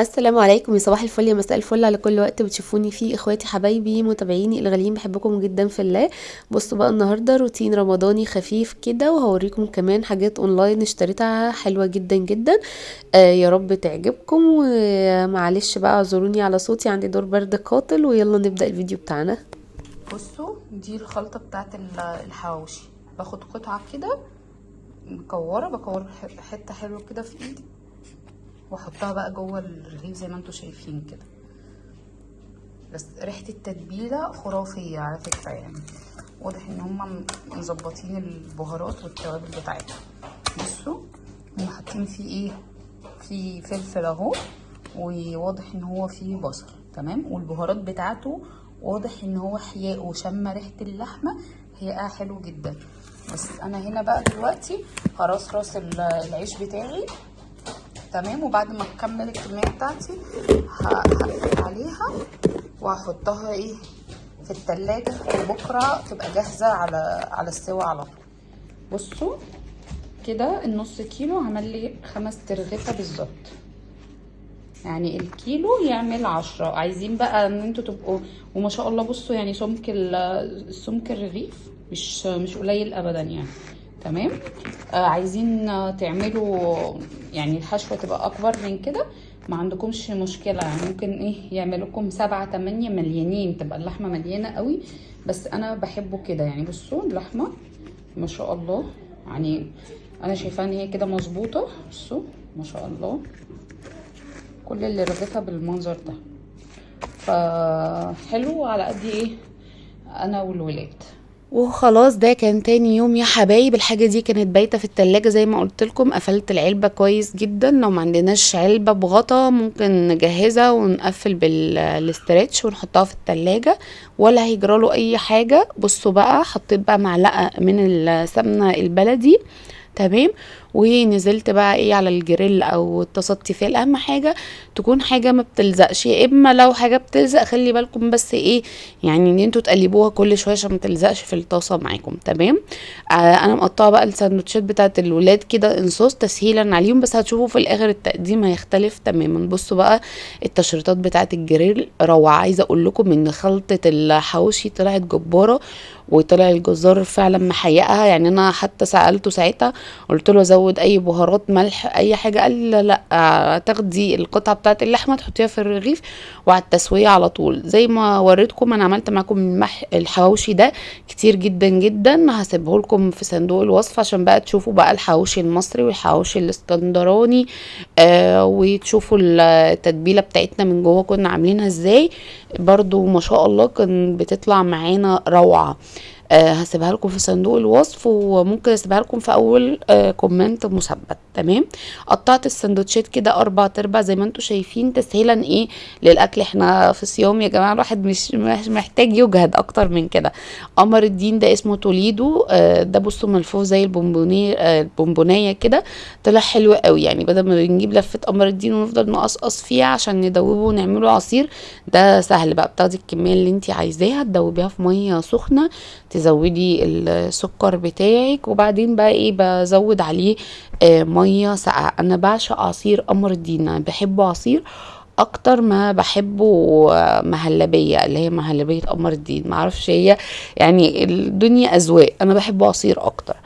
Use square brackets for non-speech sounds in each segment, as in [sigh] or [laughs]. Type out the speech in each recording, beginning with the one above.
السلام عليكم يا صباح الفل يا مساء الفل على كل وقت بتشوفوني فيه. إخواتي حبايبي متابعيني الغاليين بحبكم جدا في الله. بصوا بقى النهارده روتين رمضاني خفيف كده وهوريكم كمان حاجات أونلاين اشتريتها حلوة جدا جدا. آه يا رب تعجبكم. ومعلش بقى اعذروني على صوتي عندي دور برد قاتل ويلا نبدأ الفيديو بتاعنا. بصوا دي الخلطة بتاعت الحواوشي. باخد قطعة كده مكورة بكور حتة حلوة كده في إيدي. واحطها بقى جوه الرغيف زي ما أنتم شايفين كده. بس ريحة التتبيله خرافية على فكرة يعني. واضح إن هم مظبطين البهارات والتوابل بتاعتهم. بصوا هم حاطين فيه إيه؟ في فلفل أهو وواضح إن هو فيه بصل تمام؟ والبهارات بتاعته واضح إن هو حياء وشم ريحة اللحمة. هي حلو جدا. بس أنا هنا بقى دلوقتي هرصرص العيش بتاعي. تمام؟ وبعد ما اكمل الكمية بتاعتي هقفل عليها وهحطها إيه في التلاجة وبكرة تبقى جاهزة على على السوا على طول. بصوا كده النص كيلو عمل لي خمس ترغيفة بالظبط. يعني الكيلو يعمل عشرة. عايزين بقى إن أنتوا تبقوا وما شاء الله بصوا يعني سمك سمك الرغيف مش مش قليل ابدا يعني. تمام؟ آه عايزين تعملوا يعني الحشوة تبقى أكبر من كده. ما عندكمش مشكلة. يعني ممكن إيه يعملوا لكم سبعة تمانية مليانين. تبقى اللحمة مليانة قوي. بس أنا بحبه كده. يعني بصوا اللحمة ما شاء الله. يعني أنا شايفاها إن هي كده مظبوطة. بصوا ما شاء الله. كل اللي رغيفها بالمنظر ده. فحلو على قد إيه أنا والولاد. وخلاص ده كان تاني يوم يا حبايب. الحاجة دي كانت بايتة في التلاجة زي ما قلت لكم. قفلت العلبة كويس جدا. لو ما عندناش علبة بغطا ممكن نجهزها ونقفل بالاسترتش ونحطها في التلاجة ولا هيجراله أي حاجة. بصوا بقى حطيت بقى معلقة من السمنة البلدي. تمام؟ ونزلت بقى إيه على الجريل أو طاسه تيفال اهم حاجة تكون حاجة ما بتلزقش يا إما لو حاجة بتلزق خلي بالكم بس إيه يعني إن أنتوا تقلبوها كل شوية عشان ما تلزقش في الطاسة معاكم تمام؟ آه أنا مقطعة بقى الساندوتشات بتاعت الولاد كده انصاص تسهيلا عليهم بس هتشوفوا في الآخر التقديم هيختلف تماما. بصوا بقى التشريطات بتاعت الجريل روعة عايزة أقول لكم إن خلطة الحواوشي طلعت جبارة وطلع الجزار فعلا محيقها يعني أنا حتى سألته ساعتها قلت له زود أي بهارات ملح أي حاجة. قال لا, لا تاخدي القطعة بتاعه اللحمة تحطيها في الرغيف وعلى التسوية على طول. زي ما وريتكم أنا عملت معاكم المح الحواوشي ده كتير جدا جدا. هسيبه لكم في صندوق الوصف عشان بقى تشوفوا بقى الحواوشي المصري والحواوشي الإسكندراني آه وتشوفوا التتبيلة بتاعتنا من جوه كنا عاملينها إزاي. برضو ما شاء الله كان بتطلع معانا روعة. آه هسيبها لكم في صندوق الوصف وممكن أسيبها لكم في أول آه كومنت مثبت تمام؟ قطعت السندوتشات كده أربع ارباع زي ما أنتم شايفين تسهيلا إيه؟ للأكل إحنا في صيام يا جماعة الواحد مش محتاج يجهد أكتر من كده. قمر الدين ده اسمه توليدو آه ده بصوا ملفوف زي البونبونيه آه البونبونية كده طلع حلو قوي. يعني بدل ما بنجيب لفة قمر الدين ونفضل نقصقص فيها عشان ندوبه ونعمله عصير ده سهل بقى بتاخدي الكمية اللي انت عايزاها تدوبيها في مية سخنة تزودي السكر بتاعك وبعدين بقى إيه بزود عليه آه مية ساقعة. أنا بعشق عصير قمر الدين أنا بحبه عصير أكتر ما بحبه مهلبية اللي هي مهلبية قمر الدين. معرفش هي يعني الدنيا أذواق أنا بحبه عصير أكتر.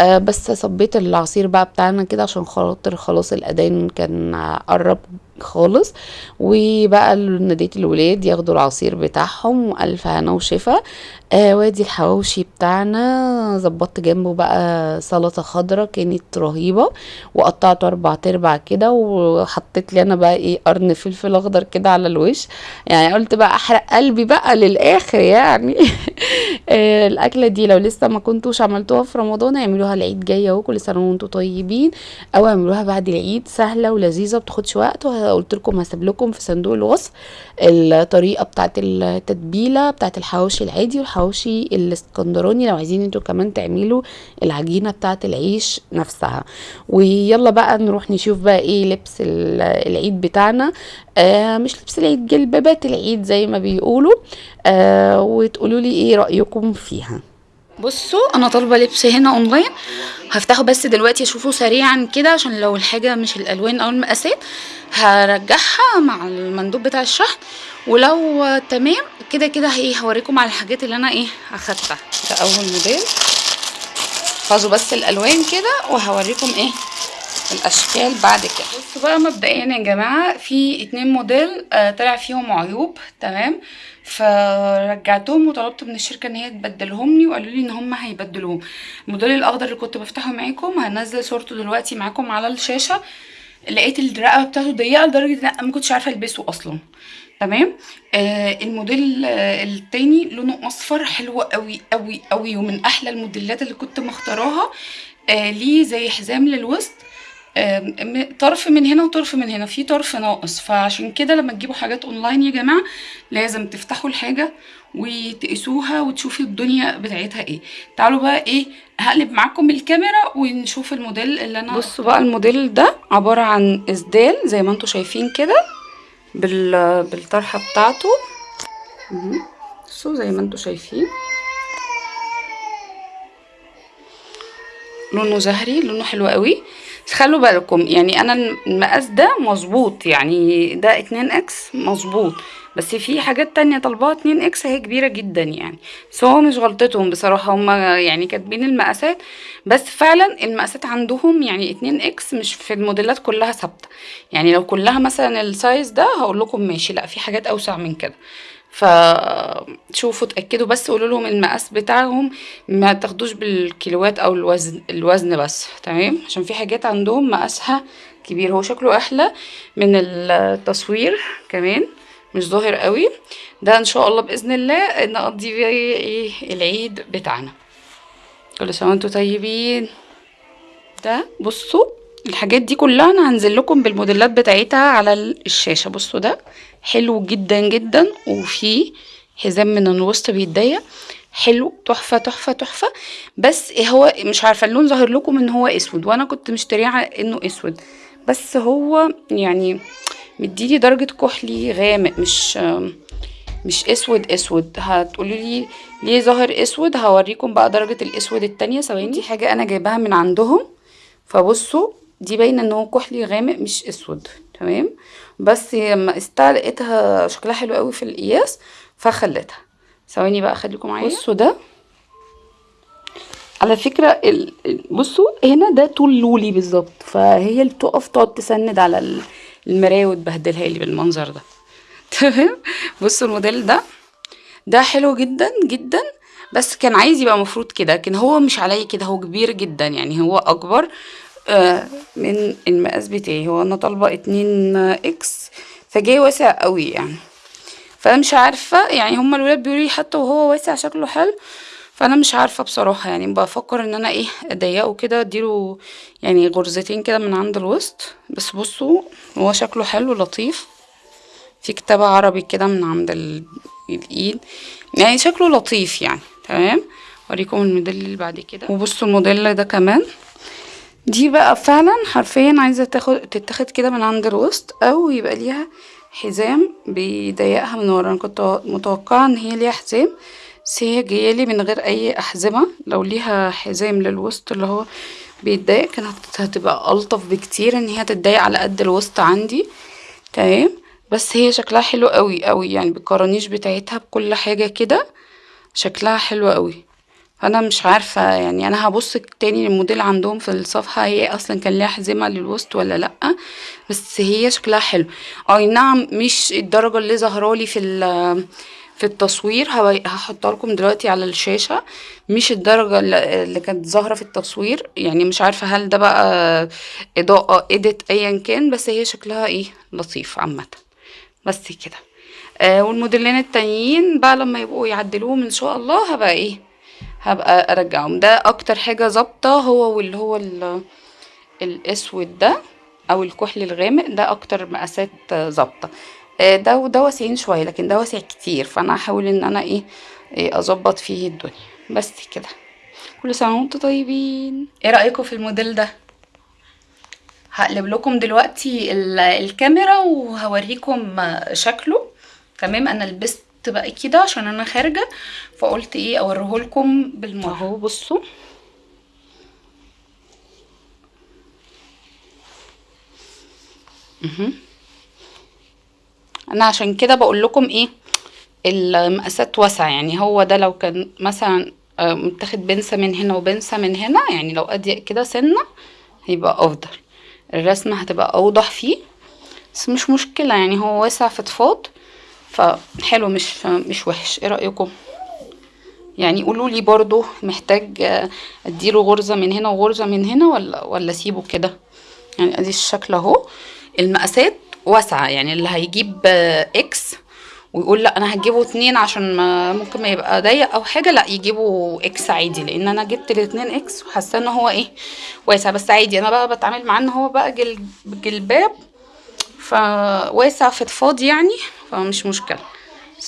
آه بس صبيت العصير بقى بتاعنا كده عشان خاطر خلاص الأذان كان قرب خالص. وبقى ناديت الولاد ياخدوا العصير بتاعهم وألف هنا وشفا. آه وادي الحواوشي بتاعنا ظبطت جنبه بقى سلطة خضراء كانت رهيبة. وقطعته أربع تربع كده وحطيت لي أنا بقى إيه قرن فلفل أخضر كده على الوش. يعني قلت بقى أحرق قلبي بقى للآخر يعني. [laughs] [laughs] الأكلة دي لو لسه ما كنتوش عملتوها في رمضان اعملوها العيد جاي اهو كل سنة وأنتم طيبين أو اعملوها بعد العيد سهلة ولذيذة بتاخدش وقت قلت لكم هسيب لكم في صندوق الوصف الطريقة بتاعه التتبيلة بتاعه الحواوشي العادي والحواوشي الإسكندراني لو عايزين أنتوا كمان تعملوا العجينة بتاعه العيش نفسها. ويلا بقى نروح نشوف بقى إيه لبس العيد بتاعنا. آه مش لبس العيد جلبابات العيد زي ما بيقولوا. آه وتقولوا لي إيه رأيكم فيها. بصوا أنا طالبة لبس هنا أونلاين. هفتحه بس دلوقتي أشوفه سريعا كده عشان لو الحاجة مش الألوان أو المقاسات هرجعها مع المندوب بتاع الشحن. ولو تمام كده كده إيه هوريكم على الحاجات اللي أنا إيه أخدتها. ده أول موديل. احفظوا بس الألوان كده وهوريكم إيه الأشكال بعد كده. بصوا بقى مبدئيا يا جماعة في اتنين موديل آه طلع فيهم عيوب تمام؟ فرجعتهم وطلبت من الشركة إن هي تبدلهم لي وقالوا لي إن هم هيبدلوهم. الموديل الأخضر اللي كنت بفتحه معاكم هنزل صورته دلوقتي معاكم على الشاشة. لقيت الرقبه بتاعته ضيقة لدرجة إن أنا ما كنتش عارفة ألبسه أصلا. تمام؟ آه الموديل آه التاني لونه أصفر حلو قوي قوي قوي ومن أحلى الموديلات اللي كنت مختاراها. آه ليه زي حزام للوسط. م- طرف من هنا وطرف من هنا في طرف ناقص. فعشان كده لما تجيبوا حاجات اونلاين يا جماعة لازم تفتحوا الحاجة وتقيسوها وتشوفوا الدنيا بتاعتها إيه. تعالوا بقى إيه هقلب معاكم الكاميرا ونشوف الموديل اللي أنا بصوا بقى الموديل ده عبارة عن إسدال زي ما أنتم شايفين كده بال بالطرحة بتاعته. بصوا زي ما أنتم شايفين. لونه زهري لونه حلو قوي. خلوا بالكم يعني أنا المقاس ده مظبوط يعني ده 2 إكس مظبوط. بس في حاجات تانية طالباها 2 X هي كبيرة جدا يعني. بس هو مش غلطتهم بصراحة هما يعني كاتبين المقاسات. بس فعلا المقاسات عندهم يعني 2 X مش في الموديلات كلها ثابتة. يعني لو كلها مثلا ال size ده هقول لكم ماشي لأ في حاجات أوسع من كده. فشوفوا اتأكدوا بس قولوا لهم المقاس بتاعهم ما تاخدوش بالكيلوات أو الوزن الوزن بس تمام؟ عشان في حاجات عندهم مقاسها كبير. هو شكله أحلى من التصوير كمان مش ظاهر قوي. ده إن شاء الله بإذن الله نقضي بيه إيه؟ العيد بتاعنا. كل سنة وأنتم طيبين. ده بصوا الحاجات دي كلها أنا هنزل لكم بالموديلات بتاعتها على الشاشة. بصوا ده حلو جدا جدا وفي حزام من الوسط بيتضيق. حلو تحفة تحفة تحفة. بس هو مش عارفة اللون ظاهر لكم إن هو أسود وأنا كنت مشتريه إنه أسود. بس هو يعني مديلي درجة كحلي غامق مش مش أسود أسود. هتقولي لي ليه ظاهر أسود؟ هوريكم بقى درجة الأسود التانية. ثواني. دي حاجة أنا جايباها من عندهم. فبصوا دي باينة إن هو كحلي غامق مش أسود تمام؟ بس لما قستها لقيتها شكلها حلو قوي في القياس فخليتها. ثواني بقى خليكم معايا. بصوا ده. على. ال- بصوا هنا ده طول لولي بالظبط فهي اللي بتقف تقعد تسند على ال- المراية وتبهدلها لي بالمنظر ده. [laughs] تمام؟ بصوا الموديل ده. ده حلو جدا جدا. بس كان عايز يبقى مفروض كده لكن هو مش عليا كده هو كبير جدا يعني هو أكبر. من المقاس بتاعي. هو أنا طالبة اتنين إكس فجاي واسع قوي يعني. فأنا مش عارفة يعني هما الولاد بيقولوا لي حتى وهو واسع شكله حلو فأنا مش عارفة بصراحة يعني. بفكر إن أنا إيه أضيقه كده أديله يعني غرزتين كده من عند الوسط. بس بصوا هو شكله حلو لطيف. في كتابة عربي كده من عند ال- الإيد. يعني شكله لطيف يعني. تمام؟ أوريكم الموديل اللي بعد كده. وبصوا الموديل ده كمان. دي بقى فعلا حرفيا عايزة تاخد تتاخد كده من عند الوسط أو يبقى ليها حزام بيضيقها من ورا. أنا كنت متوقعة إن هي ليها حزام بس هي جايالي من غير أي أحزمة. لو ليها حزام للوسط اللي هو بيتضايق كانت هتبقى ألطف بكتير إن هي تتضايق على قد الوسط عندي. تمام؟ بس هي شكلها حلو قوي قوي يعني بالكرانيش بتاعتها بكل حاجة كده شكلها حلو قوي فأنا مش عارفة يعني أنا هبص تاني الموديل عندهم في الصفحة هي أصلا كان ليها حزمة للوسط ولا لأ؟ بس هي شكلها حلو. أي نعم مش الدرجة اللي ظاهرالي في ال- في التصوير هحطها لكم دلوقتي على الشاشة. مش الدرجة اللي كانت ظاهرة في التصوير يعني مش عارفة هل ده بقى إضاءة اديت ايا كان بس هي شكلها إيه لطيف عامة. بس كده. آه والموديلين التانيين بقى لما يبقوا يعدلوهم إن شاء الله هبقى إيه هبقى أرجعهم. ده أكتر حاجة ظابطة هو واللي هو ال- الأسود ده أو الكحل الغامق ده أكتر مقاسات ظابطة. آه، ده وده واسعين شوية لكن ده واسع كتير فأنا هحاول إن أنا إيه إيه أظبط فيه الدنيا. بس كده. كل سنة وأنتم طيبين. إيه رأيكم في الموديل ده؟ هقلب لكم دلوقتي ال- الكاميرا وهوريكم شكله. تمام أنا لبست بقى كده عشان أنا خارجة فقلت إيه أوريهولكم بالمرة. أهو بصوا. أنا عشان كده بقول لكم إيه المقاسات واسعة. يعني هو ده لو كان مثلا آه، متاخد بنسة من هنا وبنسة من هنا يعني لو أضيق كده سنة هيبقى أفضل. الرسمة هتبقى أوضح فيه بس مش مشكلة. يعني هو واسع فضفاض فحلو مش مش وحش. إيه رأيكم؟ يعني قولوا لي برضو محتاج اديله غرزة من هنا وغرزة من هنا ولا ولا اسيبه كده؟ يعني ادي الشكل اهو. المقاسات واسعة يعني اللي هيجيب X ويقول لا أنا هجيبه اتنين عشان ما ممكن ما يبقى ضيق أو حاجة لا يجيبوا X عادي لأن أنا جبت الاتنين X وحاسة ان هو إيه واسع. بس عادي أنا بقى بتعامل معاه ان هو بقى جل جلباب فواسع فضفاض يعني فمش مشكلة.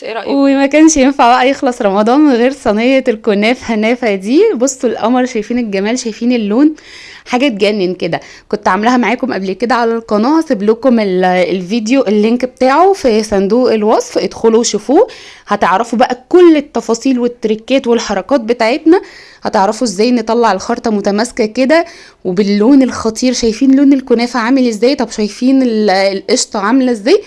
إيه رأيك؟ وما كانش ينفع بقى يخلص رمضان من غير صينية الكنافة هنافة دي. بصوا القمر شايفين الجمال شايفين اللون. حاجة تجنن كده. كنت عاملاها معاكم قبل كده على القناة. هسيب لكم ال- الفيديو ال link بتاعه في صندوق الوصف. ادخلوا شوفوه هتعرفوا بقى كل التفاصيل والتريكات والحركات بتاعتنا. هتعرفوا إزاي نطلع الخرطة متماسكة كده. وباللون الخطير شايفين لون الكنافة عامل إزاي؟ طب شايفين ال- القشطة عاملة إزاي؟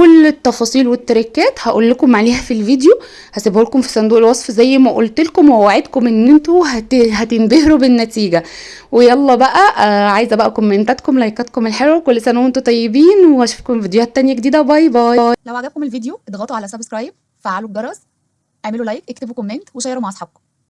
كل التفاصيل والتريكات هقول لكم عليها في الفيديو. هسيبه لكم في صندوق الوصف زي ما قلت لكم ووعدكم إن أنتوا هت... هتنبهروا بالنتيجة. ويلا بقى آه عايزة بقى كومنتاتكم لايكاتكم الحلوة كل سنة وأنتم طيبين وأشوفكم في فيديوهات تانية جديدة. bye bye. لو عجبكم الفيديو اضغطوا على subscribe فعلوا الجرس اعملوا like اكتبوا comment وشيروا مع أصحابكم.